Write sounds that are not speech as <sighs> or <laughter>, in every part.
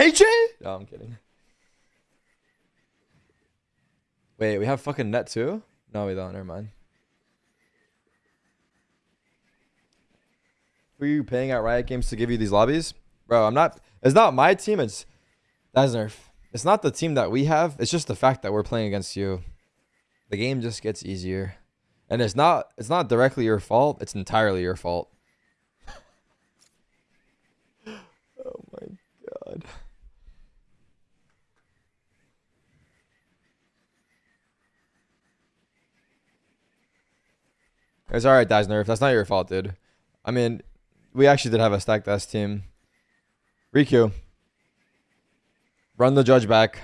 KJ? No, I'm kidding. Wait, we have fucking net too? No, we don't. Never mind. Who are you paying at Riot Games to give you these lobbies? Bro, I'm not. It's not my team. It's that's nerf. It's not the team that we have. It's just the fact that we're playing against you. The game just gets easier, and it's not. It's not directly your fault. It's entirely your fault. oh my god. It's alright, dasnerth. That's not your fault, dude. I mean, we actually did have a stacked S team. Riku. Run the judge back.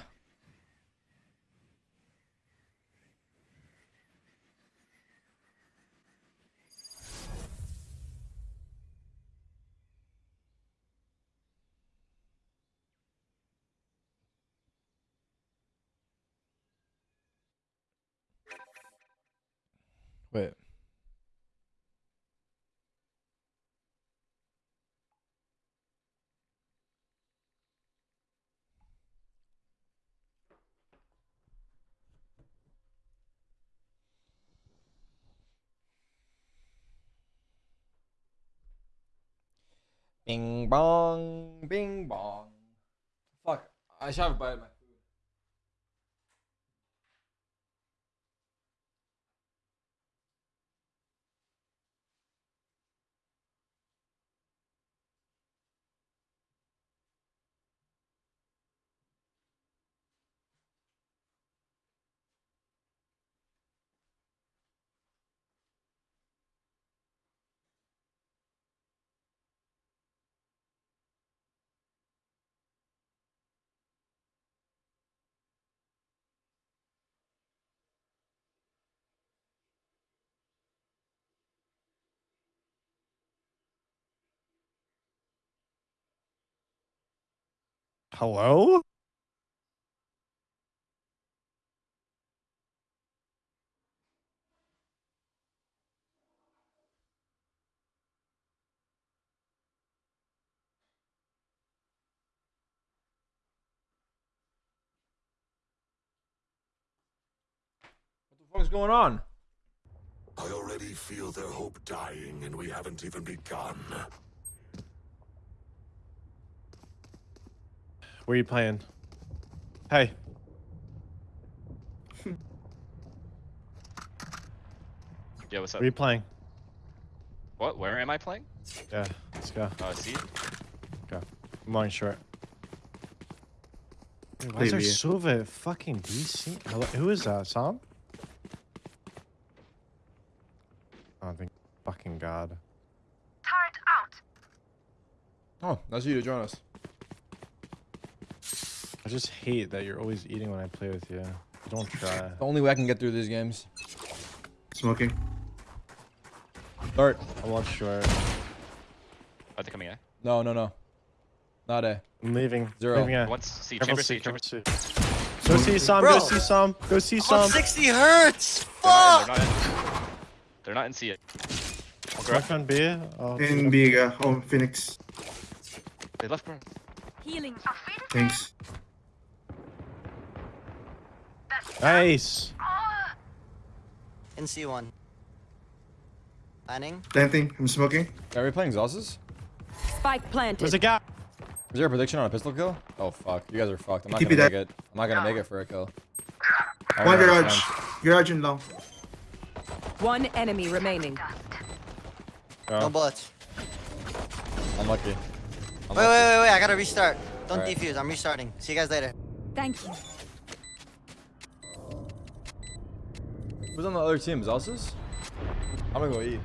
Wait. Bing bong, bing bong. Fuck, I should have a bite Hello? What the fuck is going on? I already feel their hope dying, and we haven't even begun. Where are you playing? Hey. <laughs> Yeah, what's up? Where are you playing? What? Where am I playing? Yeah, let's go. Oh, Uh, see? I'm on short. Dude, why is there Sova fucking DC? Hello, who is that? Sam? Oh, think fucking god. Turret out. Oh, that's you to join us. I just hate that you're always eating when I play with you. Don't try. The only way I can get through these games. Smoking. Start. I watch short. Are they coming in? No, no, no. Not A. I'm leaving. Zero. Leaving A. Once C, Careful chamber C, C, chamber C. Go see some. Go see some. Go see I'm some. on 60 hertz. Fuck. they're not in. They're not in C yet. Smoke on B. Oh, In Biga. Oh, Phoenix. They left, bro. Healing. Thanks. Nice. In C1. Planning. Planting. I'm smoking. Are we playing Xosses? Spike planted. There's a gap. Is there a prediction on a pistol kill? Oh fuck, you guys are fucked. I'm not Keep gonna it make it. I'm not gonna make it for a kill. I One don't have a garage. chance. Garage and long. One enemy remaining. Oh. No bullets. Unlucky. Wait, Unlucky. wait, wait, wait. I gotta restart. Don't Alright. defuse. I'm restarting. See you guys later. Thank you. Who's on the other team? Xosses? I'm gonna go eat.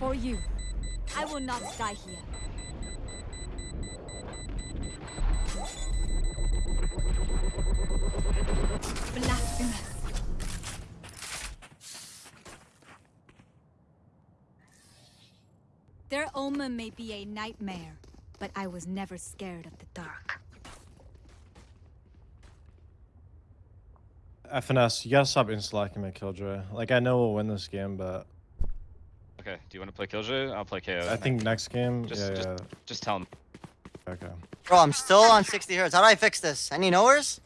For you. I will not die here. Blasphemous. Their omen may be a nightmare, but I was never scared of the dark. FNS, you gotta stop insta-locking my killjoy. Like, I know we'll win this game, but Okay. Do you want to play Killjoy? I'll play KO. I think next game. Just- yeah, just- yeah. Just tell him. Okay. Bro, I'm still on 60 hertz. How do I fix this? Any knowers?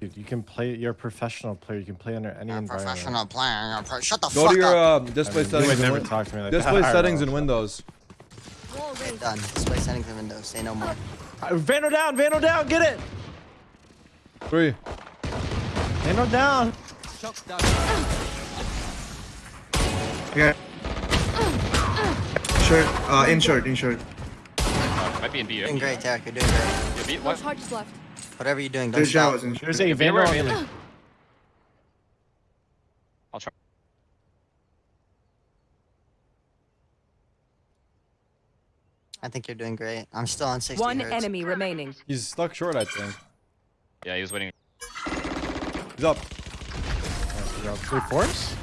Dude, you can play. You're a professional player. You can play under any I'm a environment. professional player. Pro- Shut the Go fuck to your up. um, I display mean, you settings. would and never talk to me like display that. <laughs> settings Alright, in Windows. Okay, done. Display settings and Windows. Say no more. well. Uh, Vandal down. Vandal down. Get it. Three. Vandal down. Okay. Short. Uh, in short, in short. Uh, might be in B. Doing great, Tarik. You're doing great. Yeah, B. What? charges left. Whatever you're doing, don't There's stop. Jawas in short. There's a Yeah, Vandal. we're on Vandal. the- I'll try. I think you're doing great. I'm still on 60 One hertz. enemy remaining. He's stuck short, I think. Yeah, he was waiting. He's up. Wait, force?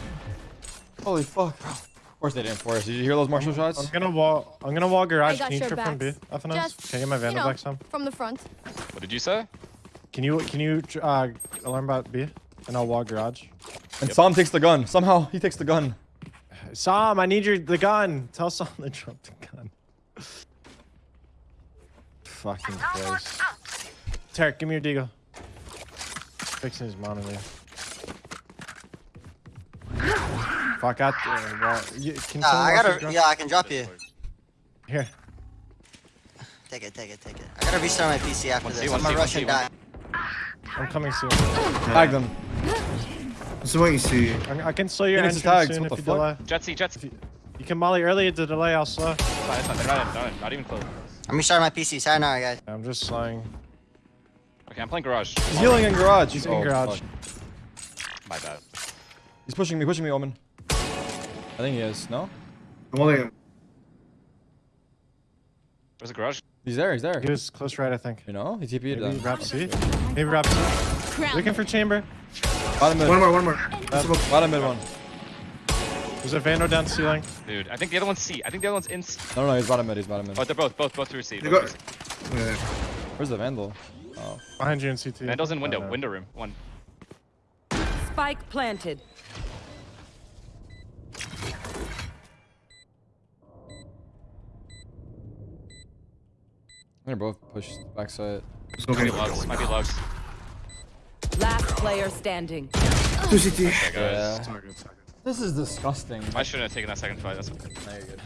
Holy fuck. Of course they didn't force. Did you hear those martial shots? I'm gonna wall. I'm gonna wall garage. Can you your trip from B? backs. FNS? Just, Can I get my you vandal know, back some? from the front. What did you say? Can you can you uh alarm bot B? And I'll wall garage. And Sam takes the gun. Somehow he takes the gun. Sam, I need your the gun. Tell Sam <laughs> to drop the gun. Fucking Christ. Tarik, give me your deagle. Fixing his monitor. Fuck out there. Well, you, can Uh, someone I gotta. drop- Yeah, I can drop you. Here. Take it, take it, take it. I gotta restart my PC after One this. one I'm gonna C, rush one and C, die. I'm coming soon. Tag them. I'm smoking C. I, I can slow your Phoenix entrance tags, soon what if the you fuck? delay. Jet C, Jet C. You can molly early to delay, I'll slow. It's fine, it's fine. They're not in, not in, not even close. I'm restarting my PC. Sayonara, guys. I'm just slowing. Okay, I'm playing garage. He's healing in garage. He's in Oh, garage. fuck. My bad. He's pushing me, pushing me, Omen. I think he is. No? I'm holding. Him. Where's the garage? He's there, he's there. He was close right, I think. You know? He TP'd Maybe them. wrap C. Maybe wrap C. Looking for chamber. Bottom mid. One more, one more. Smoke. Bottom mid one. There's a Vandal down ceiling. Dude, I think the other one's C. I think the other one's in C. No, no, he's bottom mid, he's bottom mid. Oh, they're both, both, both through C. They both got. through C. Yeah. Where's the Vandal? Oh. Behind you in CT. Vandal's in window, window room. One. Spike planted. They're both pushed backside. Might be lugs. Might be lugs. Last player standing. Two CT. Okay, guys. Yeah. This is disgusting. I shouldn't have taken that second fight. That's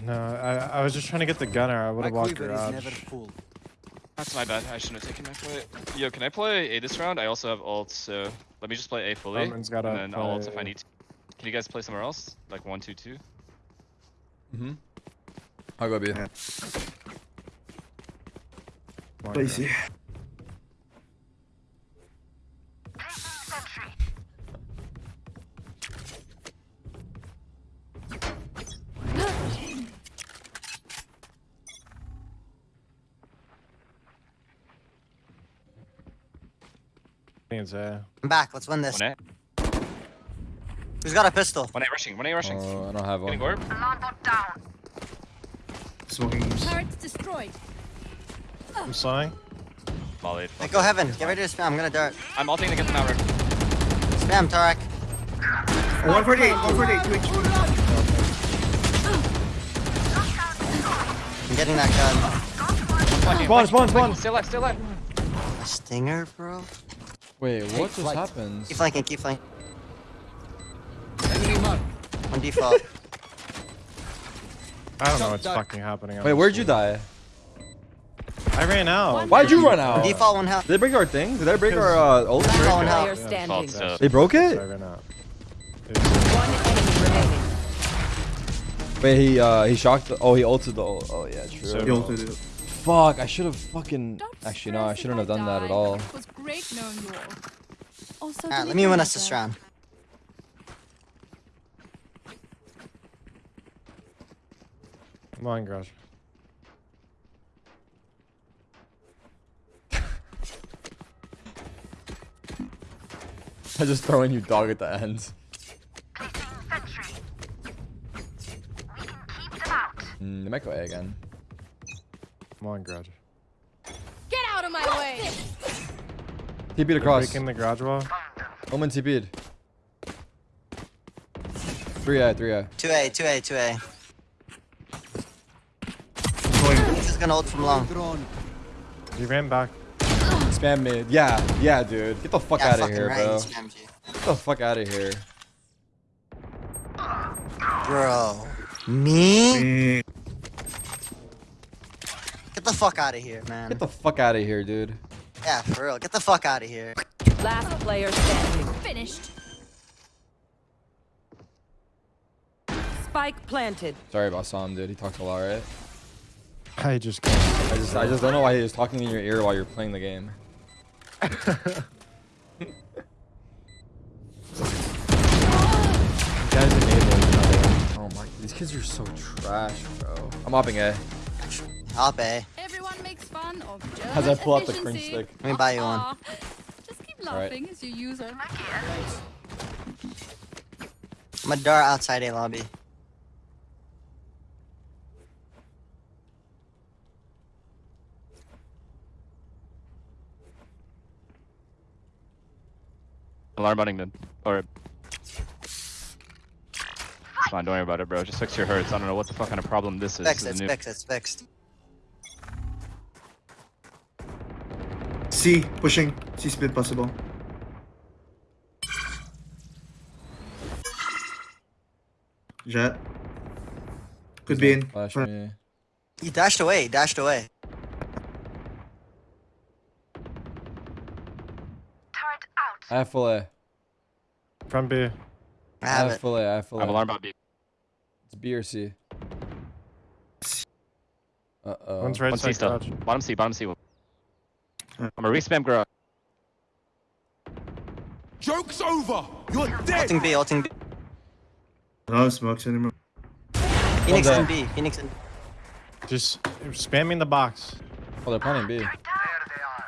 No, I, I was just trying to get the gunner. I would have walked garage. that's my bad. I shouldn't have taken my fight. Yo, can I play A this round? I also have ult, so let me just play A fully, Omen's gotta and then I'll ult if I need to. Can you guys play somewhere else? Like one, two, two. Mm-hmm. I'll go B. Yeah. Come on, Play. C. think it's A. I'm back. Let's win this. One A. Who's got a pistol? One A rushing. One A rushing. Oh, I don't have one. Getting one. orb. Smoking. Turrets destroyed. I'm slowing. Molly. Hey, go heaven. Get ready to spam. I'm gonna dart. I'm ulting to get them out. Spam, Tarik. 148, 148, 2 HP. I'm getting that gun. Spawn, spawn, spawn. Stay alive. Stay alive. A stinger, bro. Wait, what just happened? Keep flanking, keep flanking. On default. I don't know what's fucking happening. Wait, where'd you die? I ran out. Why'd you run out? Did default one health. Did they break our thing? Did they break our uh, ult? Default one health. Yeah, standing. They broke I it? ran out. One enemy remaining. Wait, he uh he shocked the oh he ulted the ult. Oh yeah, true. So- You ulted it. Fuck, I should have fucking actually no, I shouldn't have done that at all. It was great knowing you Alright, let me my win us this message. round. Come on, garage. <laughs> I'm just throwing you dog at the end. Mm, they might go A again. Come on, garage. Get out of my way! TP'd They're across. Breaking the garage wall. Omen TP'd. Three A, three A. 2A, 2A, 2A. Going. He's gonna ult from long. He ran back. Spam mid. Yeah, yeah, dude. Get the fuck Yeah, out of here, right, bro. he. Get the fuck out of here. Bro. Me? Eh, Get the fuck out of here, man. Get the fuck out of here, dude. Yeah, for real. Get the fuck out of here. Last player standing. Finished. Spike planted. Sorry about Sam, dude. He talks a lot, right? I just. I just, I just don't know why he was talking in your ear while you're playing the game. <laughs> You guys enable each. Oh my, these kids are so trash, bro. I'm hopping A. Up A. Everyone makes fun of German As I pull out the cringe stick. Let me buy you one. Ah, ah. Just keep Alright. laughing as you use all my it. I'm a dart outside A lobby. Alarm butting mid. Or. It's fine, don't worry about it, bro. Just fix your hurts. I don't know what the fuck kind of problem this is. Fixed, This it's is fixed, it's fixed. C pushing. C speed possible. Jet. Could be in. Flash Front. me. He dashed away, he dashed away. I have full A. From B. I I have have it. full A. I have full I have A. alarm about B. It's B or C. Uh oh. One's right One C side still. garage. Bottom C, bottom C. I'm a gonna respam garage. Joke's over! You're dead! Ulting B, ulting B. No smokes anymore. Phoenix there. in B, Phoenix in Just spamming the box. Oh, they're planning B.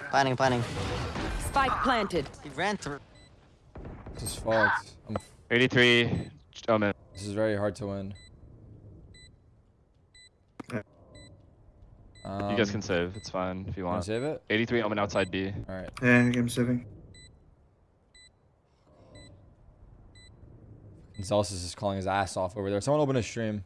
Planning, planning. Spike planted. He ran through. This is fucked. I'm, 83. Oh man. this is very hard to win. Um, You guys can save. It's fine if you wanna want. save it. 83 Omen outside B. All right. Yeah, game seven. Zellsis is calling his ass off over there. Someone open a stream.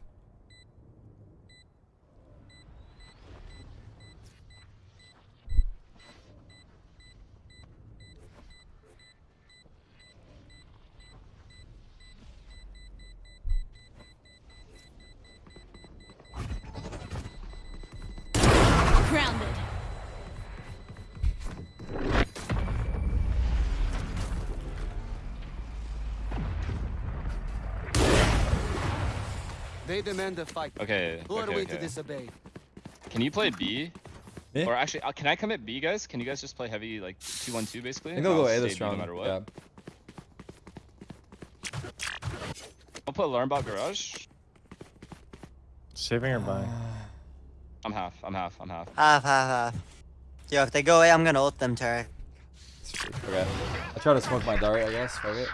They demand a fight. Okay. Who are okay, we to disobey? Can you play B? Me? Or actually, uh, can I come at B, guys? Can you guys just play heavy, like 2-1-2 basically? I think they'll go I'll A stay this B round. No matter what. Yeah. I'll put alarm bot garage. Saving or buying? <sighs> I'm half. I'm half. I'm half. Half, half, half. Yo, if they go away, I'm gonna ult them, Tarik. Okay. I try to smoke my dart, I guess. Fuck it.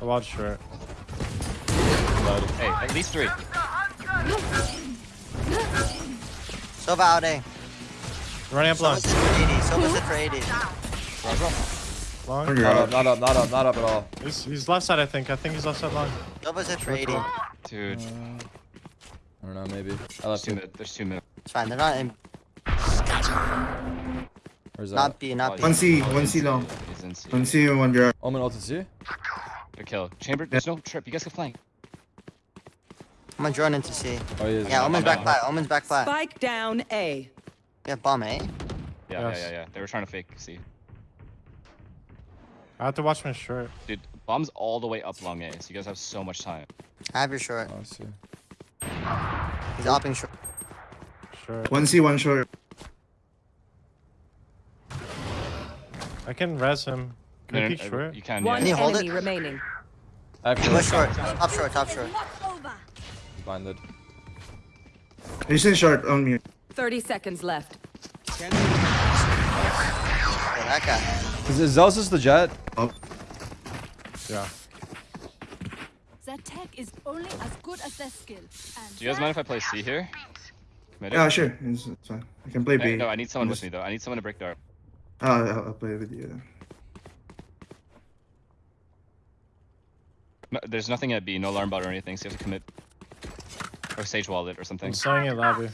I watch short. Hey, at least three. Sova out A. Running up long. Sova's sit for 80. Sova's sit for 80. Long. Under Not up. up, not up, not up, not up at all. He's, he's left side, I think. I think he's left side long. Sova's sit for 80. Dude, uh, I don't know, maybe. I left two two. mid. There's two mid. It's fine, they're not in. Where's that? Not B, not B. One C, Oh, one he's C long. He's in C. One C and one garage. Omen ulted C? Good kill. Chamber, there's no trip. You guys can flank. I'm gonna drone into C. Oh, he is. Yeah, Omen's back no. flat. Omen's back flat. Spike down A. Yeah, bomb A. Yeah, Yes. yeah, yeah, yeah. They were trying to fake C. I have to watch my shirt. Dude, bomb's all the way up long A, so you guys have so much time. I have your short. Oh, I see. He's opping short. Short. One C, one short. I can res him. Can No, you no, peek short? You can, One Can you hold enemy it? remaining. I have He was short. Top short, top short. He's blinded. He's in short on me. 30 seconds left. Yeah, that guy. Is, is Zellsis is the jet? Oh, Yeah. Their tech is only as good as their skill. And Do you guys mind if I play C here? Committed? yeah, sure. It's, it's fine. I can play Hey, B. No, I need someone with me though. I need someone to break dart. Oh, I'll, I'll play with you. then. There's nothing at B, no alarm bot or anything, so you have to commit. Or Sage Wallet or something. I'm sawing it lobby.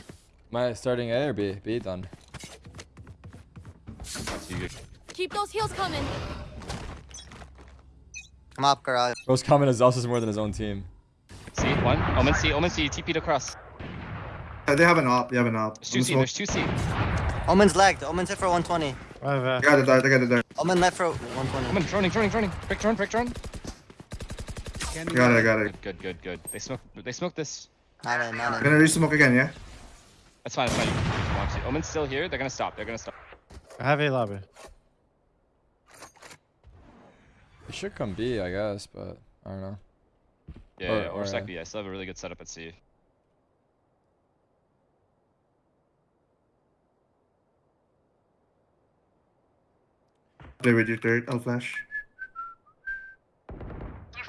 Am I starting A or B? B done. Keep those heels coming. I'm up garage. Most common is Zellsis more than his own team. C, one. Omen C, Omen C, TP'd across. Uh, they have an op. They have an op. There's two I'm C, there's two C. Omen's lagged. Omen's hit for 120. I have, uh, I got it. I got it there. Omen left for 120. Omen, droning, droning, droning. Break drone, break drone. I got it. I got it. Good, good, good, good. They smoke, they smoke this. Not in, not I'm in. gonna re-smoke again, yeah? That's fine, that's fine. You can watch it. Omen's still here. They're gonna stop. They're gonna stop. I have a lobby. It should come B, I guess, but I don't know. Yeah, Or- yeah, or, or, sec B. I still have a really good setup at C. Play with you third. I'll flash.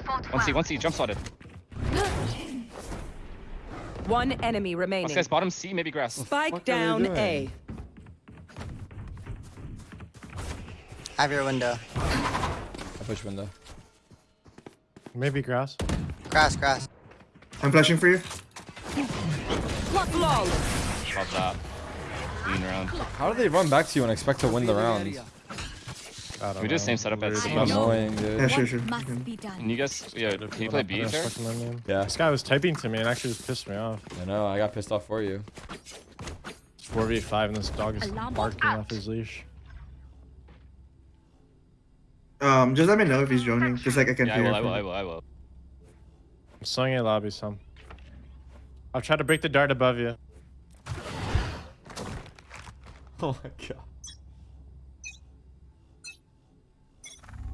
One C, one C, jump spotted. One enemy One remaining. guy's bottom C, maybe grass. Spike fuck are they down A. Have your window. I push window. Maybe grass. Grass, grass. I'm flashing for you. Flawless. Love that. Lean around. How do they run back to you and expect to win the round? I don't We do the know. same setup as Weird. C. I. Annoying, dude. Yeah, sure, sure. must be done? Can you guys, yeah, can you play B, What the fuck am I? Yeah. This guy was typing to me and actually just pissed me off. I know, I got pissed off for you. It's 4v5 and this dog is Alarm barking bot off his leash. Um, just let me know if he's joining. Just like I can Yeah, I hear. will, I will, I will, I will. I'm sawing a lobby some. I'll try to break the dart above you. <laughs> Oh my god.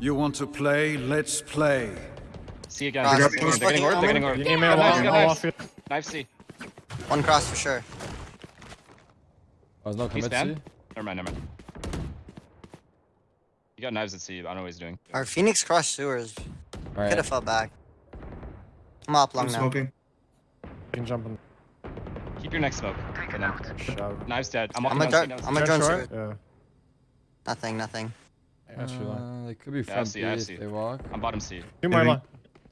You want to play? Let's play. C again. Cross. They're Cross. getting- they're getting word, they're getting word. You need me Got a knives, wall, got knives. off. Knife C. One cross for sure. Oh, there's no He's commit? C? Never mind, never mind. You got knives at C, I don't know what he's doing. Our Phoenix cross sewers. Could have fell back. I'm up long I'm now. smoking. You can jump in. Keep your neck smoke. for them. Shout. Knives dead. I'm I'm a down C I'm a drone short? Yeah. Nothing, nothing. I got you long. Uh, they could be I see, B I if see. they walk. I'm bottom C. Two more Maybe. long.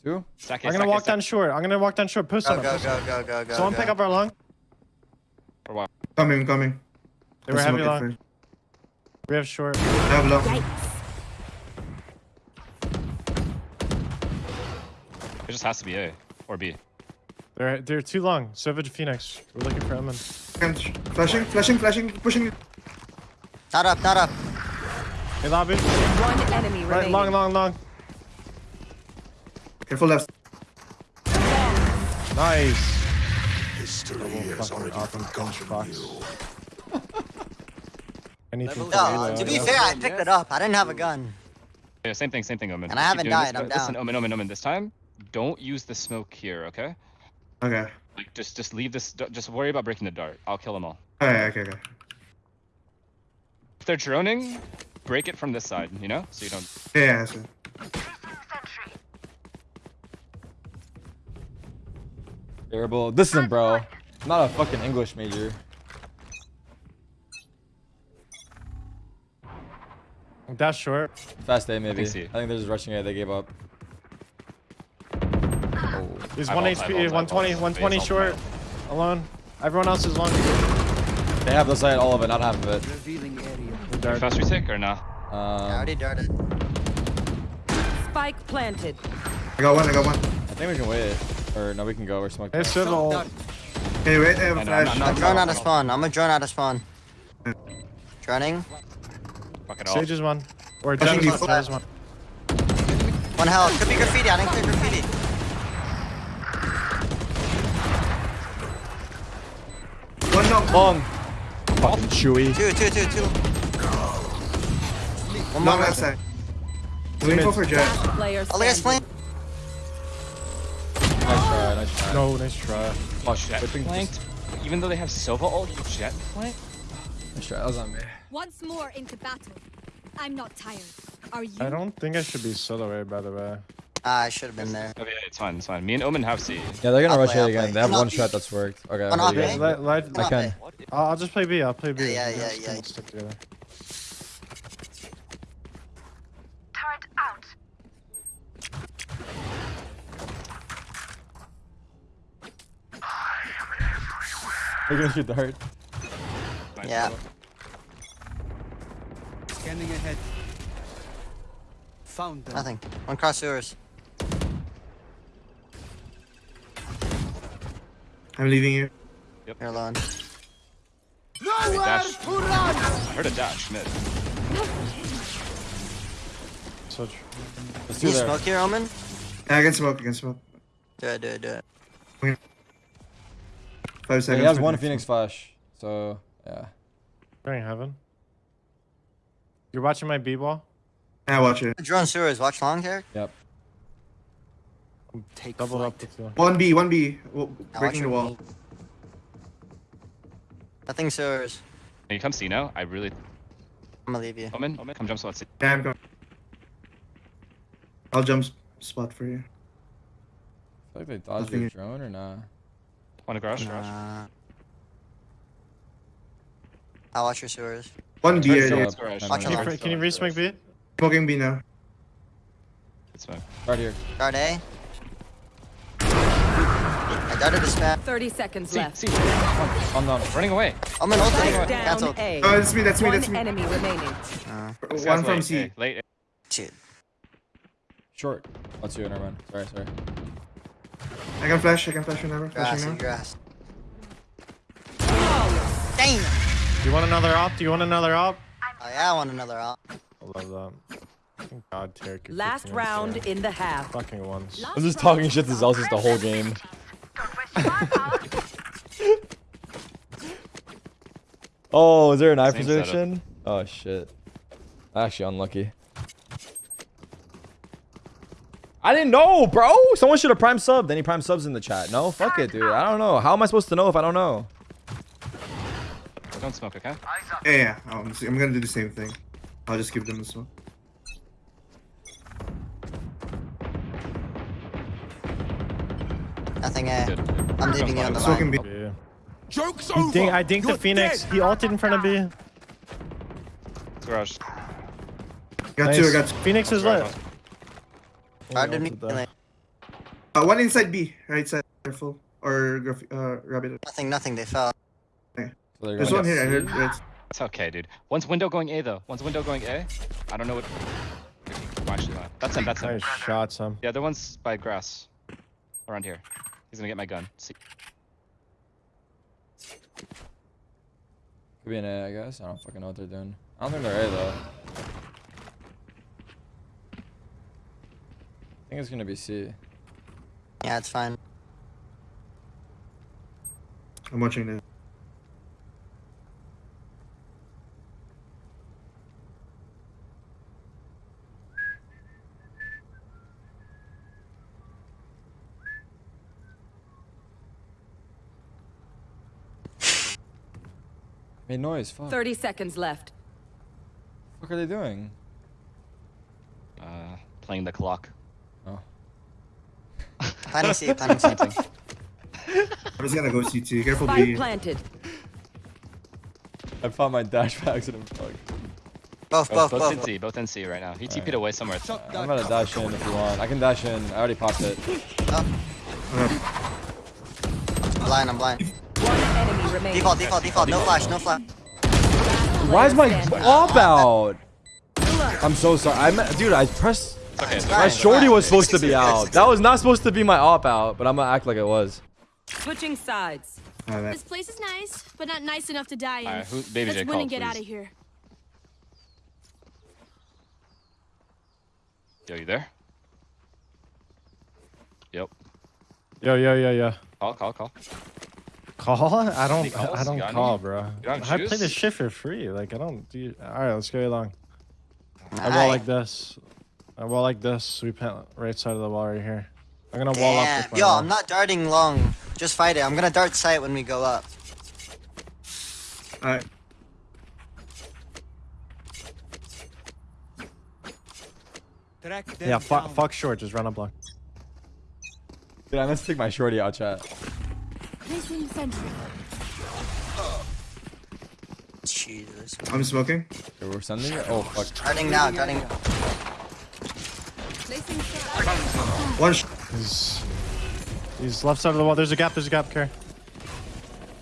Two? Stack I'm gonna walk down short. I'm gonna walk down short. Push Go, on go, it. go, go, go, go. Someone go. pick up our long. Or what? Coming, coming. They were heavy smoke long. first. We have short. I have long. Yikes. It just has to be A or B. They're they're too long. Savage Phoenix. We're looking for Emin. Flashing, flashing, flashing, pushing. Not up, not up. Hey lobby. One enemy Right, remaining. long, long, long. Careful left. Nice. History has Fucking already awesome forgotten you. <laughs> Anything No, you, to uh, be fair, I picked it up. I didn't have a gun. Yeah, same thing, same thing, Omen. And I Keep haven't died, this, I'm but Listen, down. Omen, Omen, Omen. This time, don't use the smoke here, okay? Okay. Like, just, just leave this. Just worry about breaking the dart. I'll kill them all. Alright, okay, okay. If they're droning, break it from this side. You know, so you don't. Yeah, yeah, so. Terrible. Listen, bro. I'm not a fucking English major. Dash short. Fast A, maybe. I think, they're just rushing it. They gave up. Oh. He's 1 HP, vault, I 120, 120 short. Alone. Everyone else is long. They have the side, all of it, not half of it. We Are dart. fast retake or nah? I Um, already darted. Spike planted. I got one, I got one. I think we can wait. Or no, we can go. We're smoking. Hey, Civil. Can you wait? I have a I know, I'm flash. not- I'm drone out of spawn. I'm a drone out of spawn. Droning. Fuck it all. Sage is one. Or Flashing Jet is you. one. Jet is one. One health. Could be graffiti. I didn't clear graffiti. One knock. Long. Fucking chewy. Two, two, two, two. One more. Long left side. Doing for jet. Player All guys standing. playing. Nice try, nice try. No, nice try. Oh, Jet whipping flanked. Even though they have Sova ult, you jet flank. Nice try. That was on me. Once more into battle. I'm not tired. Are you? I don't think I should be solo A, by the way. Ah, I should have been there. Okay, it's fine, it's fine. Me and Omen have C. Yeah, they're gonna I'll rush play, it I'll again. play. They have I'm one not- shot that's worked. Okay, I'm I'm not ready. playing. Let, let, Come I on, can. man. I'll, I'll just play B. I'll play B. Yeah, yeah, Just yeah, They're gonna shoot the heart. Yeah. Scanning ahead. Found them. Nothing. One cross sewers. I'm leaving you. Yep. You're alone. Nowhere to run! I heard a dash mid. Such. Let's do Can you there. smoke here, Omen? Yeah, I can smoke. I can smoke. Do it, do it, do it. Five Yeah, seconds. he has one next Phoenix flash. So yeah. Going heaven. You're watching my B ball? Yeah, watch it. Drone sewers. Watch long, Derek. Yep. Take Double flight. up with you. One B, one B. w- Now Breaking the wall. knee. Nothing sewers. Can you come see now? I really. I'm gonna leave you. Omen, Omen, come jump spot. See. Yeah, I'm going. I'll jump s- spot for you. I feel like they dodged Nothing. your drone or nah. On to garage? Garage. Uh, I'll watch your sewers. One B Turn area. up. garage. Never Can you, your mind. can you re-smoke B? Smoking B now. Good smoke. Right here. Guard A. I darted a spam. 30 seconds See, left. see. I'm down. Running away. Omen ulting. Spike Cancel. down A. Oh, that's me. That's me. That's One enemy remaining. Uh, One from late, C. hey, Late. shit. Short. That's you, never mind. Sorry, sorry. I can flash. I can flash whenever. Grass, Flashing now. grass. Damn. Do you want another op? Do you want another op? Oh yeah, I want another op. I love that. Thank God, Tarik. Last round there. in the half. Fucking ones. I'm just talking shit to Zellsis the whole game. <laughs> oh, is there an eye Same setup. position? Oh shit. Actually unlucky. I didn't know, bro. Someone should have prime subbed. Any prime subs in the chat? No, fuck it, dude. I don't know. How am I supposed to know if I don't know? Don't smoke, okay? Yeah, yeah. Oh, I'm, just- I'm gonna do the same thing. I'll just give them this one. Nothing A. Good. I'm leaving you on the Smoking line. B. B. Joke's He over. dink, I dinked You're the Phoenix. dead. He ulted in front of B. Garage. Got two. I got two. Phoenix is lit. Guarded me. ulted there. Uh, one inside B. Right side. Careful. Or graph- uh, rabbit. Nothing, nothing. They fell. So There's one here. I C? heard. Right. It's okay, dude. One's window going A though. One's window going A. I don't know what. Well, actually, not. That's him. That's him. Nice shot, some. Yeah, the one's by grass. Around here. He's gonna get my gun. See. Could be an A, I guess. I don't fucking know what they're doing. I don't think they're A though. Think it's gonna be C. Yeah, it's fine. I'm watching this. Made noise. Fuck. 30 seconds left. What are they doing? Uh, playing the clock. Oh. Planning C, planning C. I'm just gonna go CT. Careful Spike B. planted. I found my dash by accident. Fuck. Both, Both, both, both in both. C. Both in C right now. He TP'd away somewhere. Uh, I'm gonna dash in if you want. I can dash in. I already popped it. Blind, I'm blind. One enemy remaining. Default, default, default. No flash, no flash. Why is my Standing. op out? I'm so sorry. I am dude. I pressed. It's okay. It's My shorty was supposed to be Six, six, out. That was not supposed to be my op out, but I'm gonna act like it was. Switching sides. That- This place is nice, but not nice enough to die in. Alright, who, baby Let's J, win call, and get please. out of here. Yo, you there? Yep. Yo, yo, yo, yo. Call, call, call. Call? I don't. Any? I don't call, any? bro. You got I play juice? this shit for free. Like I don't do. All right, let's go along. I wall like this. I wall like this. We plant right side of the wall right here. I'm gonna wall up Damn. with my Yo, wall. I'm not darting long. Just fight it. I'm gonna dart sight when we go up. Alright. Yeah, fuck, fuck short. Just run up long. Dude, I must take my shorty out, chat. Placing sentry. Jesus. I'm smoking. Okay, we're sending it. Oh fuck. Darting now, darting. Placing sentry. One. Sh- He's, he's left side of the wall. There's a gap. There's a gap. Care.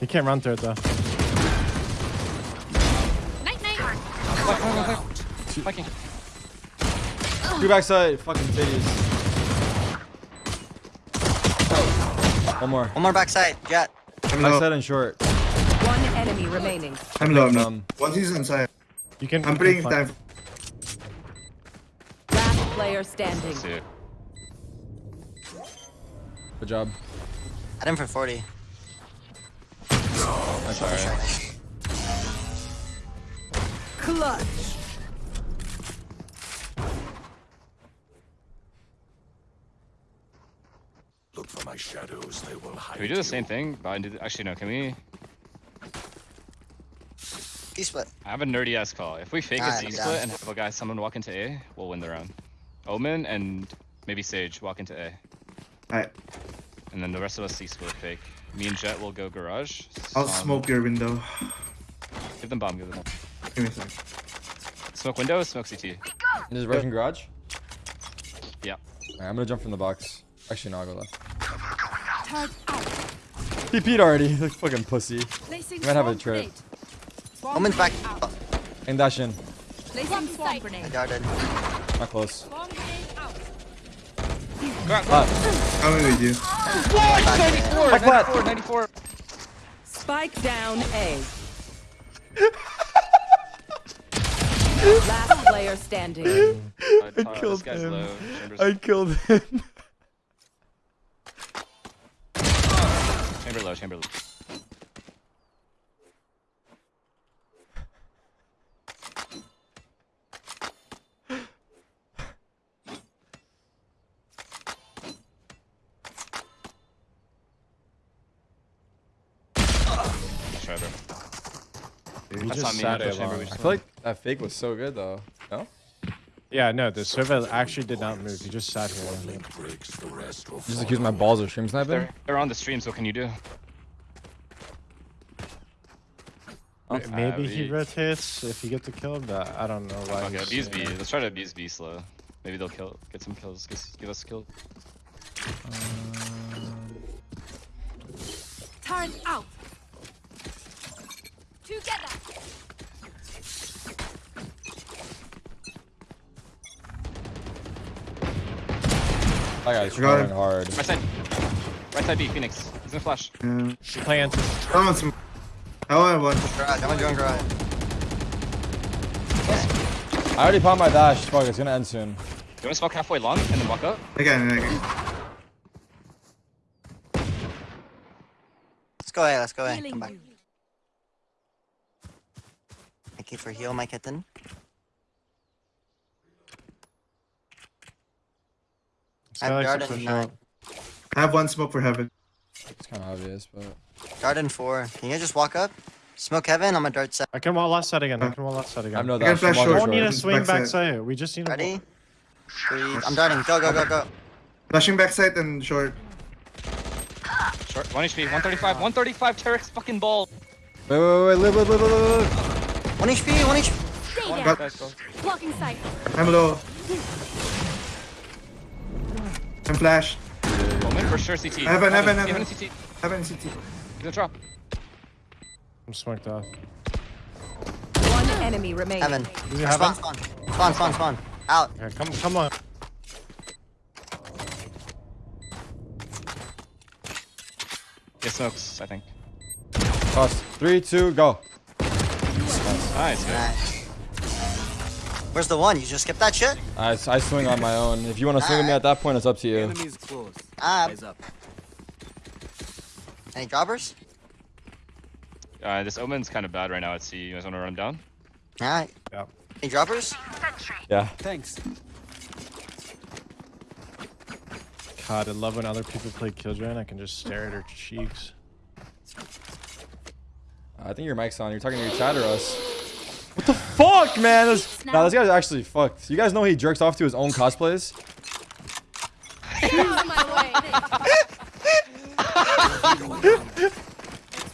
He can't run through it though. Night night. Fucking. Two backside. Fucking titties. One more. One more backside. Jet. I'm low. Backside and short. One enemy remaining. I'm low. I'm low. One season inside. You can. I'm you bringing can time. Fight. Last player standing. See good job. At him for 40. Sorry. Clutch. Look for my shadows, they will hide Can we do the you. same thing? But do the- actually no. Can we? He split. I have a nerdy ass call. If we fake a Alright, split down. and have a guy, someone walk into A, we'll win the round. Omen and maybe Sage walk into A, Alright. and then the rest of us C split fake. Me and Jet will go garage. I'll smoke your window. Give them bomb. Give them bomb. Give me a sec. Smoke window. Smoke CT. And just rushing garage. Yeah. Alright, I'm gonna jump from the box. Actually, no, I'll go left. He peed already. <laughs> Like fucking pussy. Placing Might have a swarm trip. grenade. Swarm Omen's back. grenade out. And dash in. Placing swarm I grenade. darted. Not close. Swarm grenade out. Ah, Coming with you. What? 94, 94, 94. Spike down A. <laughs> Last player standing. Uh, killed him. I killed him. chamber low. Chamber low. Try, bro. He That's just sat that's A chamber, long. I feel like that fake was so good though. No? Yeah, no, the server actually did not move. He just sat here. Link breaks the rest Just fall. accuse my balls of stream sniping. They're, they're on the stream, so what can you do? M- Maybe Uh, he we- rotates if you get the kill, but I don't know why. Okay, abuse B. Let's try to abuse B slow. Maybe they'll kill, get some kills, give, give us a kill. Turn out. Together. That guy's Got trying hard. Right side. Right side B, Phoenix. He's gonna flash. Yeah. Plant. Come on, some. I want one. Garage. I'm gonna join garage. I already popped my dash. Fuck, it's gonna end soon. You wanna smoke halfway long and then walk up? Again, again. Let's go A. Let's go A. Come back. Thank you for heal, my kitten. I have Garden nine. I have one smoke for heaven. It's kind of obvious, but Garden four. Can you just walk up? Smoke heaven. I'm a dart set. I can wall left side again. I can wall left side again. I can dash. flash I'm We don't need walking to Short. swing Backside. backside. We just need. Ready? Breathe. I'm darting. Go, go, go, go. Flashing backside and short. Short. 1 HP, 135, 135 Terex fucking ball. Wait, wait, wait, wait, live, live, live, live, live. One HP. One HP. Stay One there. Got- guys, go. Blocking sight. I'm low. I'm flash. Omen for sure CT. Heaven, heaven, Heaven heaven. CT. Heaven CT. He's gonna drop. I'm smoked off. One enemy remaining. Heaven. Do you have Spawn, him? spawn. Spawn, spawn, spawn. Out. Okay, come, come on. Get smokes, I think. Toss. Three, two, go. Nice, good. Nice. Where's the one? You just skipped that shit? I, I swing on my own. If you want to swing with me at that point, it's up to you. Ah. Any droppers? Uh, this Omen's kind of bad right now at C. You guys wanna run him down? Alright. Yeah. Any droppers? Yeah. Thanks. God, I love when other people play Killjoy and I can just stare at her cheeks. I think your mic's on. You're talking to your chat or us. What the fuck, man? This, nah, this guy's actually fucked. You guys know he jerks off to his own cosplays? Out of my way.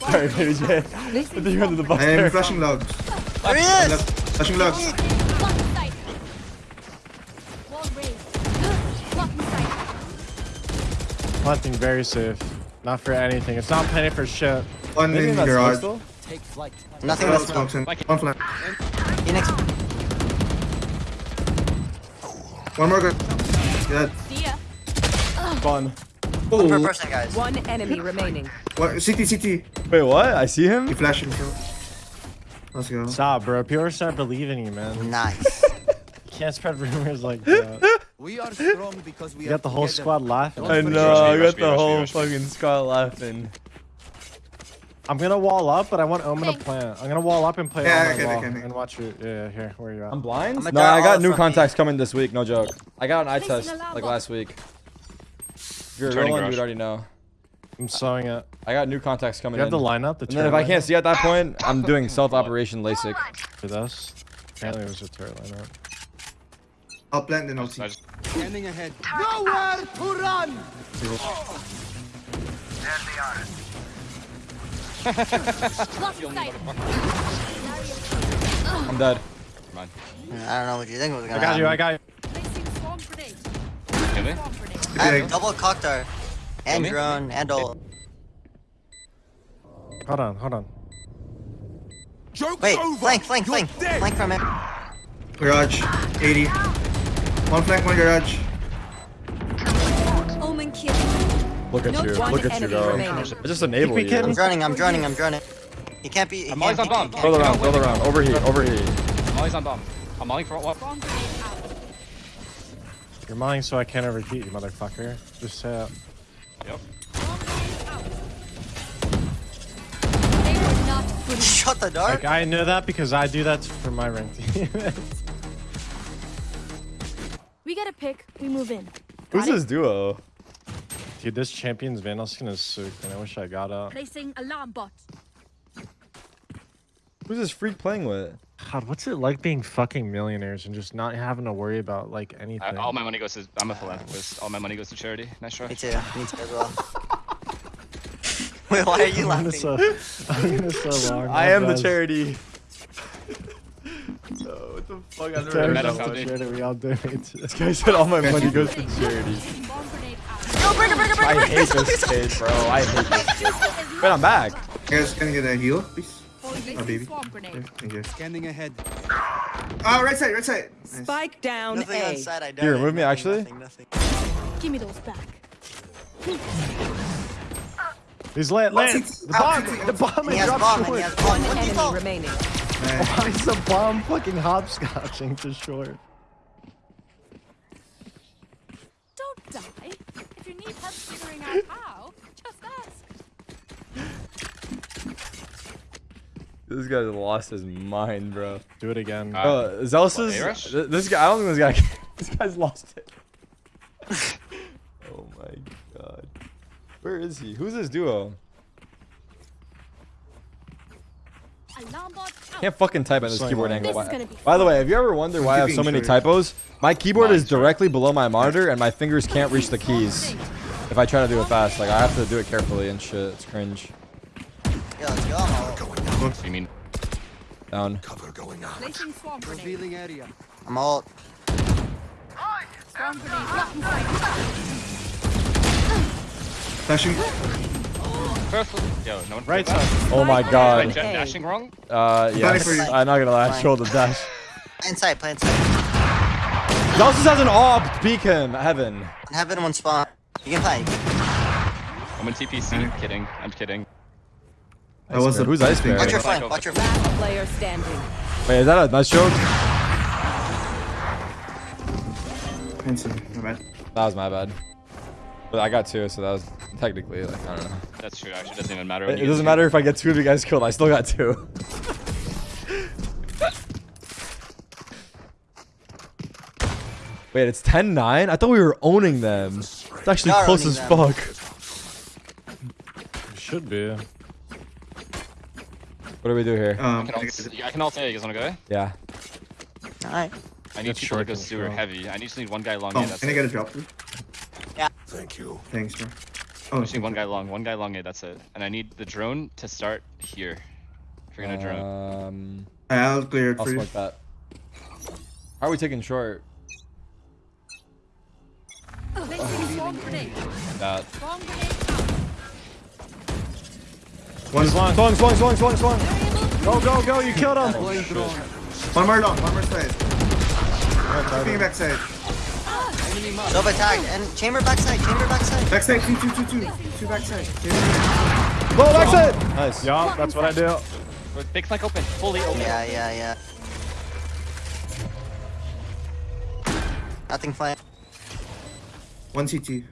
<laughs> Sorry, baby J. I think you're under the bus I am flashing logs. There he is! Flashing logs. Blocking sight. Wall raised. Blocking sight. Planting very safe. Not for anything. It's not planning for shit. One Maybe in that's garage. still. Nothing One but in. Like. One flank. Phoenix. One more good. Good. See ya. Fun. Oh. One per Oh, person, guys. One enemy remaining. one, CT, CT. Wait, what? I see him. He flashing. So. Let's go. Stop, bro. People start believing you, man. Nice. <laughs> You can't spread rumors like that. We are strong because we You got the whole squad laughing. I know. I got the whole fucking squad laughing. I'm gonna wall up, but I want Omen to plant. I'm gonna wall up and play Yeah, on my okay, wall okay, okay. and watch it. Yeah, yeah, here, where you at? I'm blind. I'ma No, I got new from contacts coming this week. No joke. I got an eye test like last week. If you're a Turning one, garage. you'd already know. I'm sewing it. I got new contacts coming You have in. the lineup, the and then if I can't see at that ah! point, I'm doing <laughs> self-operation LASIK. lineup for this. Apparently it was a turret lineup. I'll plant then I'll see. Standing ahead. Nowhere to run! Blocking sight. I'm dead. Come. I don't know what you think was gonna I got you. I got you. Placing. Kill me? I Okay. have double cocktar. And drone and ult. Hold on, hold on. Joke's Wait, over! flank, flank, You're flank. dead! Flank from it. Garage. 80. One flank, one garage. Omen kill. Look at No, you. Look at you enemy go. remaining. I just enable you. I'm droning, I'm droning, I'm droning. He can't be. He I'm always on bomb. can't Build around, build around. Overheat, overheat. I'm always on bomb. I'm molling for what? Swarm. You're mine so I can't overheat you, motherfucker. Just say it. Yep. Swarm grenade out. They were not good. Shut the door. Like I know that because I do that for my rank team. <laughs> <laughs> We get a pick. We move in. Who's this duo? Dude, this champion's Vandal skin is sick, and I wish I got it. Placing alarm bot. Who's this freak playing with? God, what's it like being fucking millionaires and just not having to worry about like I, anything? all my money goes to. I'm a philanthropist. All my money goes to charity. Nice try. Me too. Me too as well. <laughs> Wait, why are you I'm gonna laughing? so, I'm gonna so <laughs> long. I am the charity. no, <laughs> oh, what the fuck? I've never Charity, heard Meta that found one. me. charity, we all donate. This guy said all my money goes to charity. Swarm grenade out. Yo, break it, break it, break it, I hate this kid, bro. I hate this kid. <laughs> Wait, I'm back. You guys can get a heal, please. Oh, baby. swarm grenade. Okay, thank you. Standing ahead. Ah, right side, right side. Nice. Spike down Nothing on A. side, I don't. You remove me, actually? Nothing, nothing. Give me those back. He's lit, lit. What's The bomb, it- the bomb, He has drop bomb short. he has bomb. What Enemy remaining. Nice. Why is the bomb fucking hopscotching to short? Don't die. If you need help figuring out how, just ask. This guy lost his mind, bro. Do it again. Uh, Bro, Zellsis A-Rush? th- This guy, I don't think this guy. <laughs> This guy's lost it. oh my god. Where is he? Who's this duo? Alarm. Can't fucking type on this Sorry, keyboard man. angle. By, by the way, have you ever wondered why I have so many track. typos? My keyboard is directly below my monitor, and my fingers can't reach the keys. If I try to do it fast, like I have to do it carefully and shit. It's cringe. Yeah, let's go. I'm ult. Going. You mean? Down. Cover going out. Placing swarm grenade. Revealing area. I'm ult. Swarm grenade. Blocking sight. Flashing. First, yo, no one. Right side. Oh my god. jet dashing wrong? Uh, yes. for you. I'm not gonna lie. I Fine. showed the dash. Play inside, play inside. Zellsis has an AWP. Peek him. Heaven. Heaven one spawn. You can play. I'm in TPC. I'm Kidding. I'm kidding. That was Bear. the Who's Ice Bear? Watch your Flank flank, watch your flank. Last player standing. Wait, is that a nice joke? Handsome. My bad. That was my bad. But I got two, so that was technically like I don't know. That's true. Actually, it doesn't even matter. It, it doesn't matter if I get two of you guys killed. I still got two. <laughs> Wait, it's 10-9? I thought we were owning them. It's actually We close as them. fuck. Should be. What do we do here? Um, I can also, I can also. You guys wanna go? Yeah. Alright. I need That's people to short go as sewer heavy. I just need one guy long. Oh, A, that's can I it. get a drop? Yeah. Thank you. Thanks, bro. I Oh, just need one guy long. One guy long. A, that's it. And I need the drone to start here. If you're gonna drone. Um, I'll clear it I'll for you. smoke that. How are we taking short? Grenade. That. One, Long. Swung, swung, swung, swung, swung. Go, go, go. You killed him. One more long, one more side. Keeping back side. Enemy mark. Sova tagged. And chamber backside. Chamber backside. Back side, two, two, two, two. Two back side. Go back side. Nice. Yeah, that's what I do. Big flank open, fully open. Yeah, yeah, yeah. Nothing flank. One CT.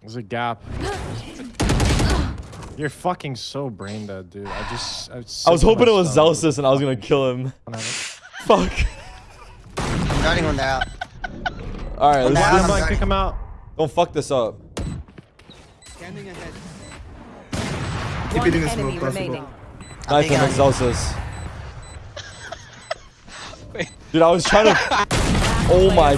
There's a gap. You're fucking so brain dead, dude. I just. I was, I was hoping it was stomach. Zellsis and I was gonna kill him. <laughs> Fuck. I'm darting one there out. All right, let's down. Kick do- him out, kick him out. don't fuck this up. Scanning ahead. Keep One it in enemy smoke possible. remaining. Knife think him, Excelsis. Dude, I was trying to. <laughs> Oh my.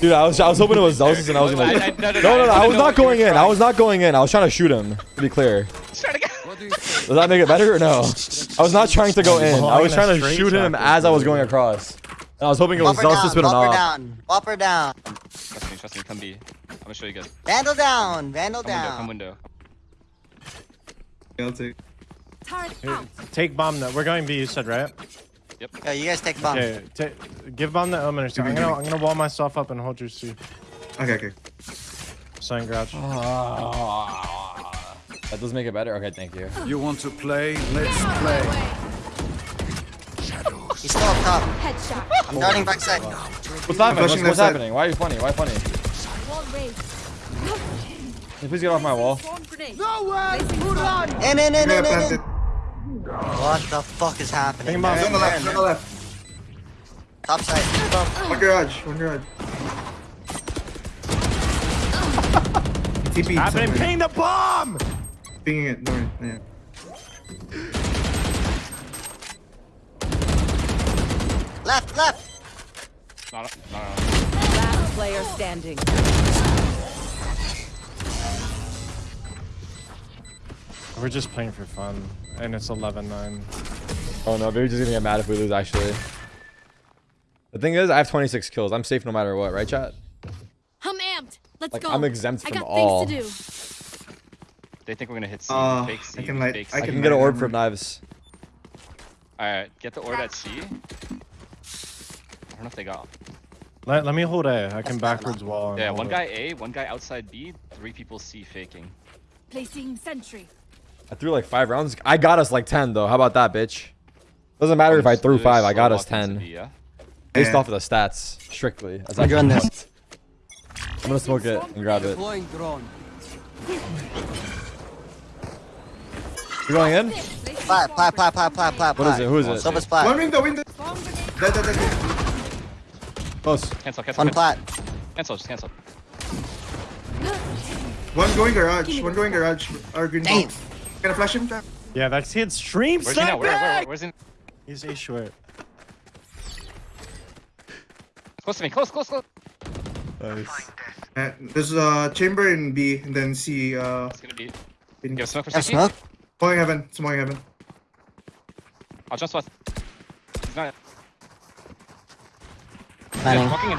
Player standing. Dude, I was I was hoping it was Zellsis and I was gonna. I- I- No, no, no, no, no, no. I I was not what you were going in. I was not going in. I was trying to shoot him. To be clear. Try to go. What do you <laughs> say? Does that make it better or no? I was not trying to go in. I was trying to shoot him as I was going across. And I was hoping it was Whopper Zellsis, down. but Whopper down. Whopper down. Trust me, trust me. Come B. I'm gonna show you guys. Vandal down. Vandal Come window, come window. I'll take. Turret Here, out. take bomb. That we're going B. You said right? Yo, you guys take bomb. Okay. ta- give bomb the omen. or. I'm gonna. I'm gonna wall myself up and hold your C. Okay, okay. Sign grouch. Ah. That does make it better. Okay, thank you. You want to play? Let's play. He's still up top. Headshot. I'm darting backside. What's happening? What's, what's happening? Why are you funny? Why funny? Wall. Can you please get off my wall. Swarm grenade. Nowhere to run. In, in, in, in, in, in. What the fuck is happening? Take him On the left, on the left. Top side. One garage, one garage. TP. Happening. somewhere. Ping the bomb. Pinging it, north. Yeah. Left, left. No, no, no, no. Last player standing. We're just playing for fun, and it's 11-9. Oh no, maybe just gonna get mad if we lose. Actually, the thing is, I have 26 kills. I'm safe no matter what, right, chat? I'm amped. Let's Like go. I'm exempt I from got all. things to do. They think we're gonna hit C. Uh, fake C. I can light- fake I I C. can can get an orb from for knives. Alright, get the orb at C. I don't know if they got. Let, let me hold A. I can backwards wall. Yeah, hold one it. guy A, one guy outside B, three people C faking. Placing sentry. I threw like five rounds. I got us like 10 though. How about that, bitch? Doesn't matter if I threw five. I got us 10 B, yeah? based off of the stats strictly. As I I'm doing this. I'm gonna smoke it and grab it. Deploying drone. You going in? Plat, plat, plat, plat, plat, plat, What is it? Who is it? Sova's One plat. window, window. Dead, dead, dead, dead. Close. Cancel, cancel, One cancel. plat. Cancel, just cancel. One going garage, one going garage. Or green Damn. box. Gonna flash him? Jack? Yeah, that's his stream Where's he now? Where, where, where, where's he? He's a short. Close to me, close, close, close. Nice. Uh, there's a chamber in B, and then C. Uh, It's gonna be. in Give smoke for Have CT. smoke. Smoking heaven, smoking heaven. I'll jump spot. He's not. Yeah, Planning. walking in.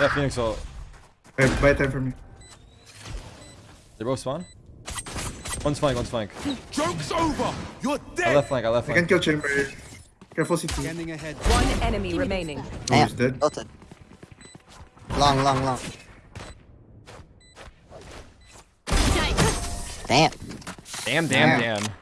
Yeah, Phoenix ult. Alright, buy time for me. They both spawn? One's flank, one's flank. Joke's over. You're I dead. left flank, I left flank. I can flank. kill chamber. Careful CT. Scanning ahead. One enemy remaining. Oh, Damn. he's dead. Tilted. Long, long, long. Damn. Damn, damn, Damn. damn.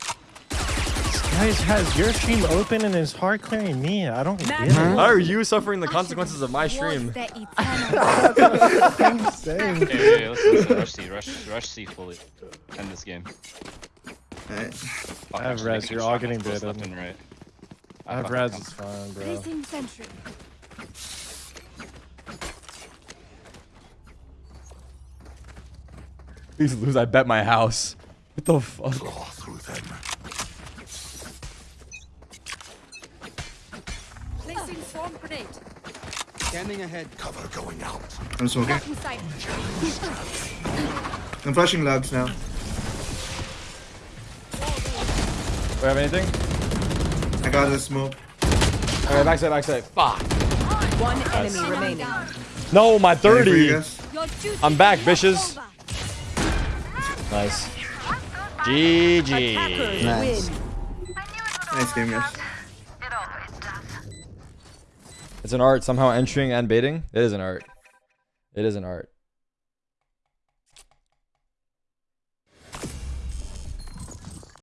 Guys, has your stream open and is hard clearing me? I don't get it. How are you suffering the consequences of my stream? Was <laughs> the eternal. <laughs> Same. Hey, hey, hey, listen, listen, rush C, rush, rush C fully. End this game. Alright. Fuck, I have actually, res, you're all I'm getting close baited. Left and right. I have Fuck, res, fuck, it's fine, bro. Placing sentry. Please lose, I bet my house. What the fuck? Claw through them. Swarm grenade. Scanning ahead. Cover going out. I'm smoking. <laughs> I'm flashing logs now. Do we have anything? I got the smoke. Alright, backside, backside. Fuck. One enemy Enemy remaining. No, my Ready for you 30. guys? Your duty I'm back, bitches. Nice. GG. Nice. Nice game, guys. It's an art somehow entering and baiting. It is an art. It is an art.